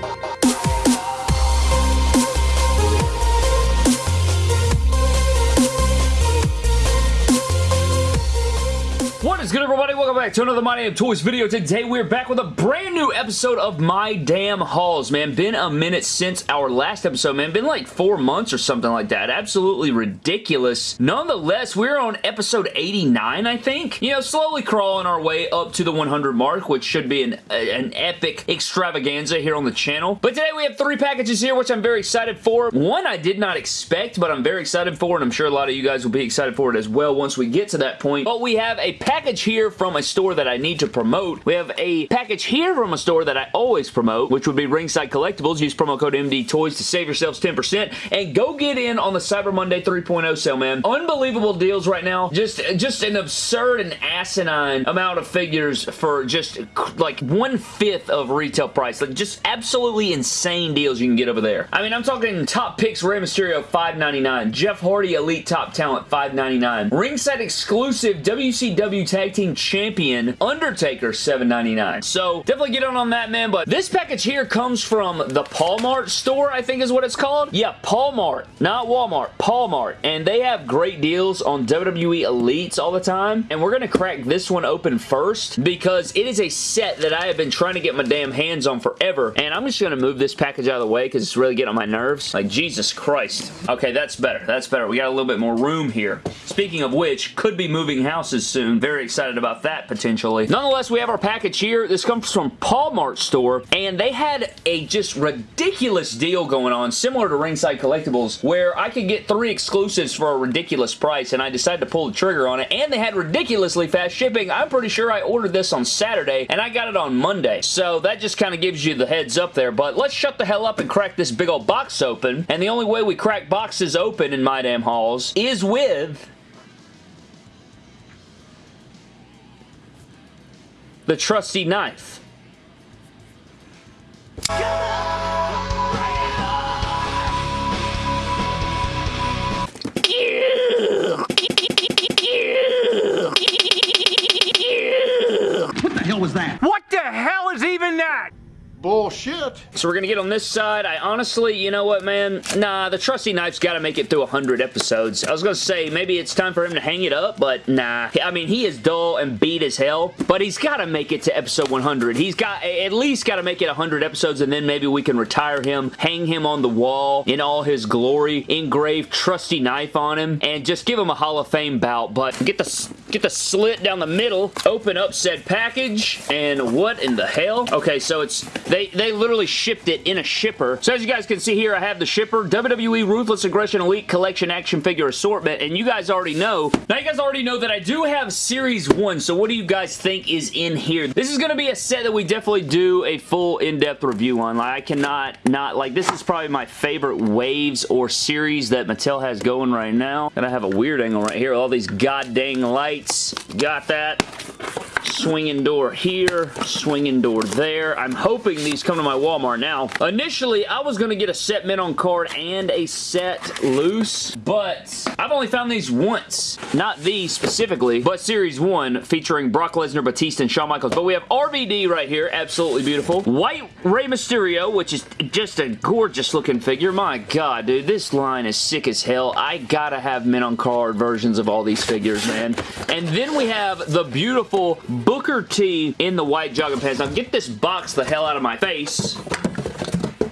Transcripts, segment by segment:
Bye. Welcome back to another My Damn Toys video. Today we're back with a brand new episode of My Damn Hauls, man. Been a minute since our last episode, man. Been like four months or something like that. Absolutely ridiculous. Nonetheless, we're on episode 89, I think. You know, slowly crawling our way up to the 100 mark, which should be an, an epic extravaganza here on the channel. But today we have three packages here, which I'm very excited for. One I did not expect, but I'm very excited for, and I'm sure a lot of you guys will be excited for it as well once we get to that point. But we have a package here from a store that I need to promote. We have a package here from a store that I always promote, which would be Ringside Collectibles. Use promo code MD Toys to save yourselves 10% and go get in on the Cyber Monday 3.0 sale, man. Unbelievable deals right now. Just, just an absurd and asinine amount of figures for just like one-fifth of retail price. Like just absolutely insane deals you can get over there. I mean, I'm talking top picks Rey Mysterio $5.99, Jeff Hardy Elite Top Talent $5.99, Ringside exclusive WCW Tag Team Champion Undertaker $7.99. So definitely get on on that, man. But this package here comes from the Paul Mart store, I think is what it's called. Yeah, Paul Mart, not Walmart, Paul Mart. And they have great deals on WWE Elites all the time. And we're going to crack this one open first because it is a set that I have been trying to get my damn hands on forever. And I'm just going to move this package out of the way because it's really getting on my nerves. Like, Jesus Christ. Okay, that's better. That's better. We got a little bit more room here. Speaking of which, could be moving houses soon. Very excited about that potentially. Nonetheless, we have our package here. This comes from Paul Mart store, and they had a just ridiculous deal going on, similar to Ringside Collectibles, where I could get three exclusives for a ridiculous price, and I decided to pull the trigger on it, and they had ridiculously fast shipping. I'm pretty sure I ordered this on Saturday, and I got it on Monday, so that just kind of gives you the heads up there, but let's shut the hell up and crack this big old box open, and the only way we crack boxes open in My Damn Hauls is with the trusty knife. What the hell was that? What the hell is even that? Bullshit. So we're going to get on this side. I honestly, you know what, man? Nah, the trusty knife's got to make it through 100 episodes. I was going to say maybe it's time for him to hang it up, but nah. I mean, he is dull and beat as hell, but he's got to make it to episode 100. He's got at least got to make it 100 episodes, and then maybe we can retire him, hang him on the wall in all his glory, engrave trusty knife on him, and just give him a Hall of Fame bout, but get the, get the slit down the middle, open up said package, and what in the hell? Okay, so it's they, they literally shipped it in a shipper. So as you guys can see here, I have the shipper, WWE Ruthless Aggression Elite Collection Action Figure Assortment, and you guys already know, now you guys already know that I do have Series 1, so what do you guys think is in here? This is going to be a set that we definitely do a full in-depth review on. Like, I cannot not, like, this is probably my favorite waves or series that Mattel has going right now. And I have a weird angle right here, all these god lights. Got that swinging door here, swinging door there. I'm hoping these come to my Walmart now. Initially, I was going to get a set mint on card and a set loose, but I've only found these once. Not these specifically, but Series 1 featuring Brock Lesnar, Batista, and Shawn Michaels. But we have RVD right here, absolutely beautiful. White Rey Mysterio, which is just a gorgeous looking figure. My god, dude, this line is sick as hell. I gotta have mint on card versions of all these figures, man. And then we have the beautiful Booker T in the white jogging pants. Now get this box the hell out of my face.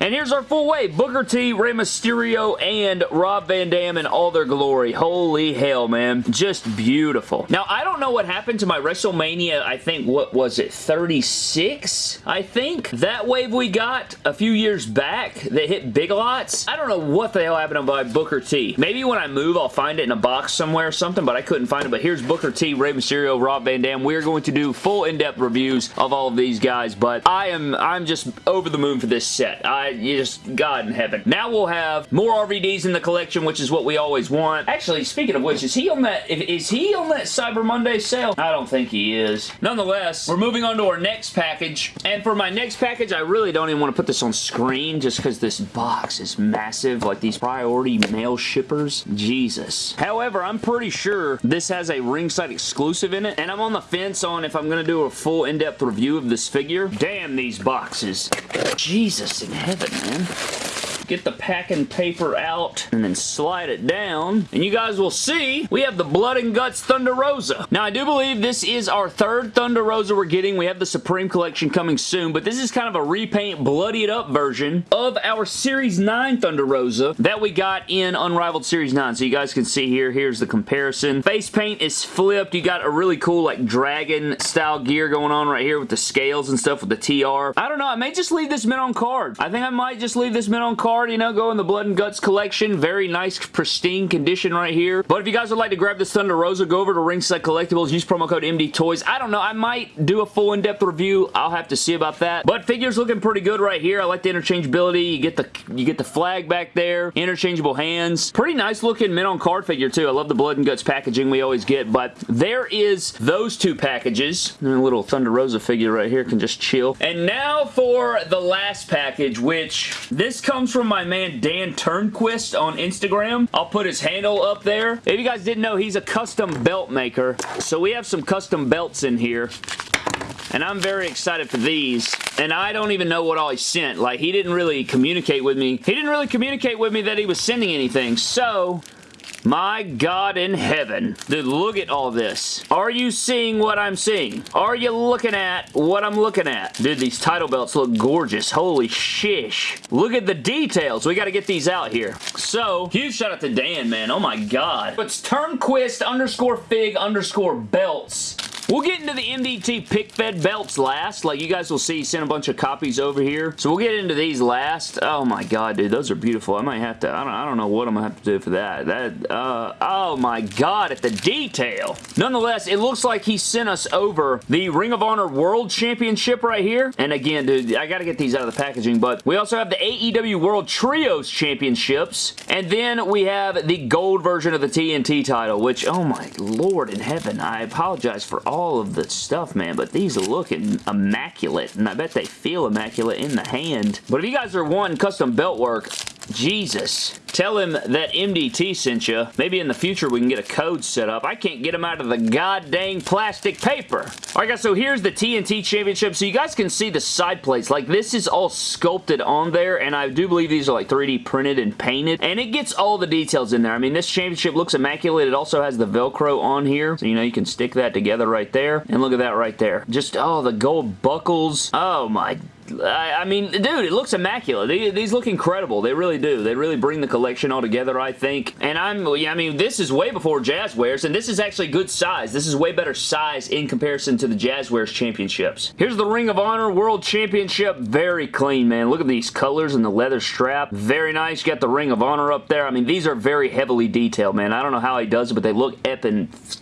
And here's our full wave. Booker T, Rey Mysterio, and Rob Van Dam in all their glory. Holy hell, man. Just beautiful. Now, I don't know what happened to my WrestleMania, I think, what was it, 36? I think. That wave we got a few years back that hit Big Lots. I don't know what the hell happened to my Booker T. Maybe when I move, I'll find it in a box somewhere or something, but I couldn't find it. But here's Booker T, Rey Mysterio, Rob Van Dam. We're going to do full in-depth reviews of all of these guys, but I am I'm just over the moon for this set. I you just, God in heaven. Now we'll have more RVDs in the collection, which is what we always want. Actually, speaking of which, is he on that, is he on that Cyber Monday sale? I don't think he is. Nonetheless, we're moving on to our next package, and for my next package, I really don't even want to put this on screen just because this box is massive, like these priority mail shippers. Jesus. However, I'm pretty sure this has a ringside exclusive in it, and I'm on the fence on if I'm going to do a full in-depth review of this figure. Damn these boxes. Jesus in heaven, man get the packing paper out and then slide it down and you guys will see we have the Blood and Guts Thunder Rosa. Now I do believe this is our third Thunder Rosa we're getting. We have the Supreme Collection coming soon but this is kind of a repaint bloodied up version of our Series 9 Thunder Rosa that we got in Unrivaled Series 9. So you guys can see here, here's the comparison. Face paint is flipped. You got a really cool like dragon style gear going on right here with the scales and stuff with the TR. I don't know. I may just leave this mint on card. I think I might just leave this mint on card you know, go in the Blood and Guts collection. Very nice, pristine condition right here. But if you guys would like to grab this Thunder Rosa, go over to Ringside Collectibles, use promo code MD Toys. I don't know, I might do a full in-depth review. I'll have to see about that. But figure's looking pretty good right here. I like the interchangeability. You get the you get the flag back there, interchangeable hands. Pretty nice looking mint on card figure too. I love the Blood and Guts packaging we always get. But there is those two packages. And a little Thunder Rosa figure right here can just chill. And now for the last package, which this comes from my man Dan Turnquist on Instagram. I'll put his handle up there. If you guys didn't know, he's a custom belt maker. So we have some custom belts in here. And I'm very excited for these. And I don't even know what all he sent. Like, he didn't really communicate with me. He didn't really communicate with me that he was sending anything. So, my God in heaven. Dude, look at all this. Are you seeing what I'm seeing? Are you looking at what I'm looking at? Dude, these title belts look gorgeous. Holy shish. Look at the details. We got to get these out here. So, huge shout out to Dan, man. Oh my God. It's Turnquist underscore fig underscore belts. We'll get into the MDT pick fed belts last. Like you guys will see, sent a bunch of copies over here. So we'll get into these last. Oh my god, dude. Those are beautiful. I might have to, I don't, I don't know what I'm to have to do for that. That, uh, oh my god, at the detail. Nonetheless, it looks like he sent us over the Ring of Honor World Championship right here. And again, dude, I got to get these out of the packaging. But we also have the AEW World Trios Championships. And then we have the gold version of the TNT title, which, oh my lord in heaven, I apologize for all all of the stuff, man, but these are looking immaculate, and I bet they feel immaculate in the hand. But if you guys are wanting custom belt work, Jesus. Tell him that MDT sent you. Maybe in the future we can get a code set up. I can't get them out of the goddamn plastic paper. Alright guys, so here's the TNT Championship. So you guys can see the side plates. Like this is all sculpted on there and I do believe these are like 3D printed and painted. And it gets all the details in there. I mean, this championship looks immaculate. It also has the Velcro on here. So you know you can stick that together right there. And look at that right there. Just, oh, the gold buckles. Oh my I, mean, dude, it looks immaculate. These, these, look incredible. They really do. They really bring the collection all together, I think. And I'm, yeah, I mean, this is way before Jazwares, and this is actually good size. This is way better size in comparison to the Jazwares Championships. Here's the Ring of Honor World Championship. Very clean, man. Look at these colors and the leather strap. Very nice. You got the Ring of Honor up there. I mean, these are very heavily detailed, man. I don't know how he does it, but they look epic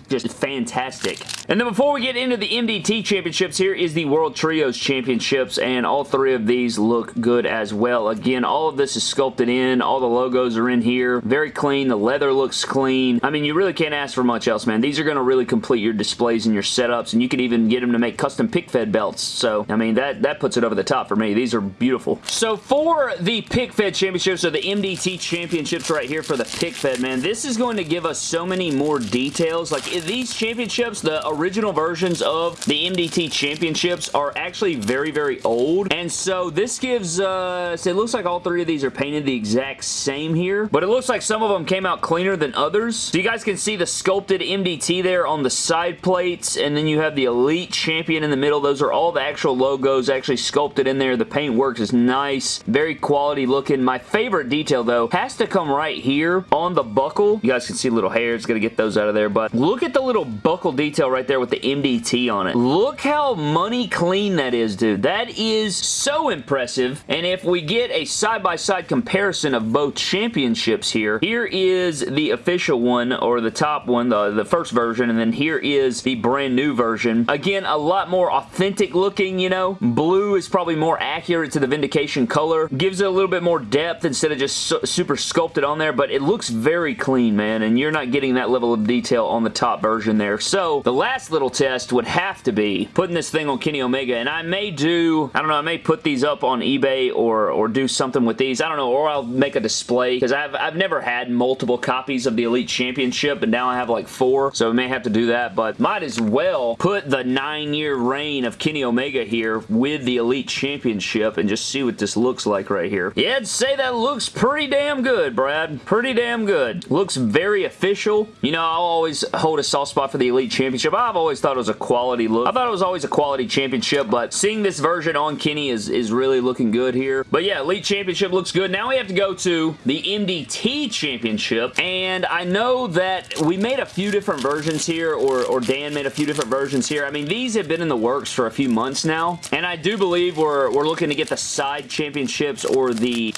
just fantastic. And then before we get into the MDT Championships, here is the World Trios Championships, and all all three of these look good as well. Again, all of this is sculpted in. All the logos are in here. Very clean. The leather looks clean. I mean, you really can't ask for much else, man. These are going to really complete your displays and your setups, and you can even get them to make custom pick fed belts. So, I mean, that, that puts it over the top for me. These are beautiful. So, for the pick fed championships, or the MDT championships right here for the pick fed, man, this is going to give us so many more details. Like, these championships, the original versions of the MDT championships are actually very, very old and so this gives uh, us, it looks like all three of these are painted the exact same here, but it looks like some of them came out cleaner than others. So you guys can see the sculpted MDT there on the side plates, and then you have the Elite Champion in the middle. Those are all the actual logos actually sculpted in there. The paint works is nice, very quality looking. My favorite detail though has to come right here on the buckle. You guys can see little hairs, gotta get those out of there, but look at the little buckle detail right there with the MDT on it. Look how money clean that is, dude. That is so impressive, and if we get a side-by-side -side comparison of both championships here, here is the official one, or the top one, the, the first version, and then here is the brand new version. Again, a lot more authentic looking, you know. Blue is probably more accurate to the Vindication color. Gives it a little bit more depth instead of just su super sculpted on there, but it looks very clean, man, and you're not getting that level of detail on the top version there. So, the last little test would have to be putting this thing on Kenny Omega, and I may do, I don't know, I may put these up on eBay or, or do something with these. I don't know, or I'll make a display, because I've, I've never had multiple copies of the Elite Championship, and now I have like four, so I may have to do that, but might as well put the nine-year reign of Kenny Omega here with the Elite Championship and just see what this looks like right here. Yeah, I'd say that looks pretty damn good, Brad. Pretty damn good. Looks very official. You know, I'll always hold a soft spot for the Elite Championship. I've always thought it was a quality look. I thought it was always a quality championship, but seeing this version on Kenny is, is really looking good here. But yeah, Elite Championship looks good. Now we have to go to the MDT Championship, and I know that we made a few different versions here, or, or Dan made a few different versions here. I mean, these have been in the works for a few months now, and I do believe we're, we're looking to get the side championships or the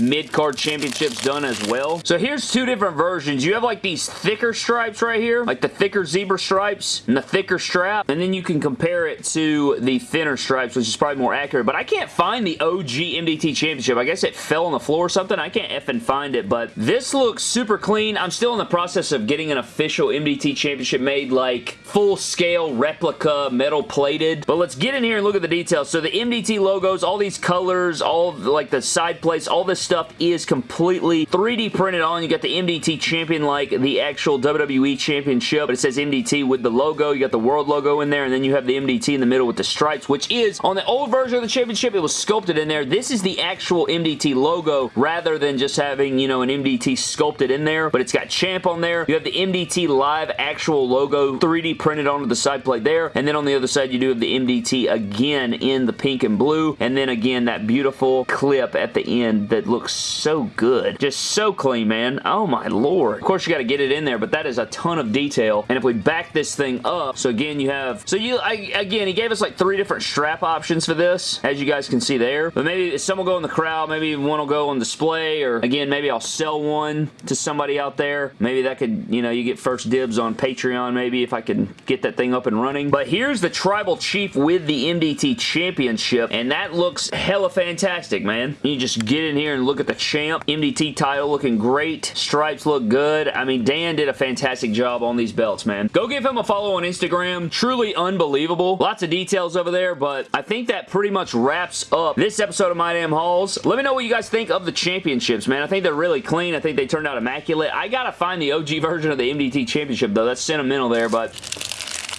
mid-card championships done as well. So here's two different versions. You have like these thicker stripes right here, like the thicker zebra stripes and the thicker strap, and then you can compare it to the thinner stripes, which is probably more accurate, but I can't find the OG MDT Championship. I guess it fell on the floor or something. I can't effing find it, but this looks super clean. I'm still in the process of getting an official MDT Championship made, like full-scale replica metal plated, but let's get in here and look at the details. So the MDT logos, all these colors, all like the side plates, all this stuff is completely 3D printed on. You got the MDT champion like the actual WWE championship, but it says MDT with the logo. You got the world logo in there, and then you have the MDT in the middle with the stripes, which is on the old version of the championship, it was sculpted in there. This is the actual MDT logo rather than just having, you know, an MDT sculpted in there, but it's got champ on there. You have the MDT live actual logo 3D printed onto the side plate there, and then on the other side, you do have the MDT again in the pink and blue, and then again, that beautiful clip at the end that looks so good. Just so clean, man. Oh my lord. Of course, you got to get it in there, but that is a ton of detail. And if we back this thing up, so again, you have, so you, I, again, he gave us like three different strap options for this, as you guys can see there. But maybe some will go in the crowd, maybe one will go on display, or again, maybe I'll sell one to somebody out there. Maybe that could, you know, you get first dibs on Patreon, maybe, if I can get that thing up and running. But here's the Tribal Chief with the MDT Championship, and that looks hella fantastic, man. You just get in here and look at the champ. MDT title looking great. Stripes look good. I mean, Dan did a fantastic job on these belts, man. Go give him a follow on Instagram. Truly unbelievable. Lots of details over there, but I think that pretty much wraps up this episode of My Damn Hauls. Let me know what you guys think of the championships, man. I think they're really clean. I think they turned out immaculate. I gotta find the OG version of the MDT Championship, though. That's sentimental there, but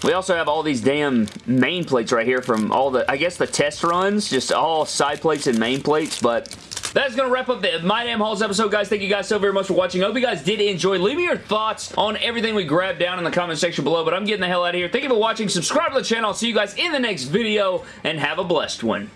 we also have all these damn main plates right here from all the, I guess the test runs, just all side plates and main plates, but that's going to wrap up the My Damn Hauls episode, guys. Thank you guys so very much for watching. I hope you guys did enjoy. Leave me your thoughts on everything we grabbed down in the comment section below, but I'm getting the hell out of here. Thank you for watching. Subscribe to the channel. I'll see you guys in the next video, and have a blessed one.